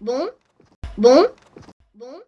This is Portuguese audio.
bom, bom, bom.